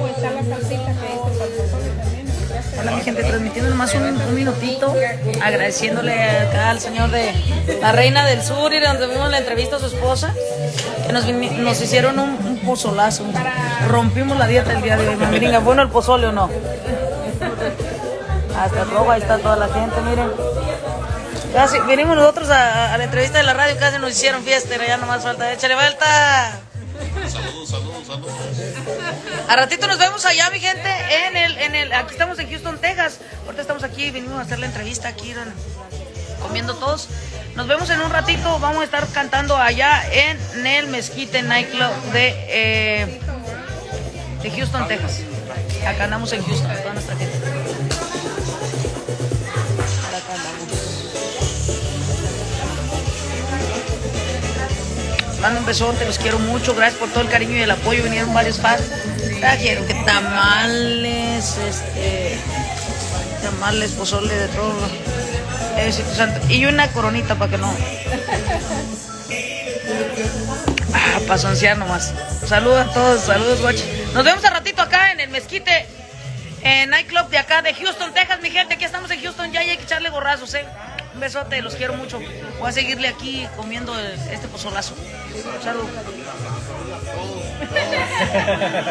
Está la salsita que es para el pozole también. Ya se- Hola mi gente, transmitiendo nomás un, minutito, agradeciéndole acá al señor de la Reina del Sur y donde vimos la entrevista a su esposa, que nos, hicieron un, un pozolazo, rompimos la dieta el día de hoy, mamiringa, ¿bueno el pozole o no? Hasta rojo, ahí está toda la gente, miren. Casi, venimos nosotros a, a la entrevista de la radio, casi nos hicieron fiesta, ya nomás falta, échale vuelta. Saludos, saludos, saludos. A ratito nos vemos allá, mi gente, en el, en el, aquí estamos en Houston, Texas. Ahorita estamos aquí, venimos a hacer la entrevista aquí, comiendo todos. Nos vemos en un ratito, vamos a estar cantando allá en el Mezquite Nightclub de, eh, de Houston, Texas. Acá andamos en Houston, toda nuestra gente. Mando un besote, los quiero mucho, gracias por todo el cariño y el apoyo, vinieron varios fans. Trajeron que tamales, este, tamales, pozole, de todo. Diosito santo. Y una coronita para que no. Ah, para nomás. Saludos a todos, saludos, guachi. Nos vemos al ratito acá en el mezquite, en Nightclub de acá de Houston, Texas, mi gente. Echarle gorrazos, eh. Un besote, los quiero mucho. Voy a seguirle aquí comiendo este pozolazo. Salud.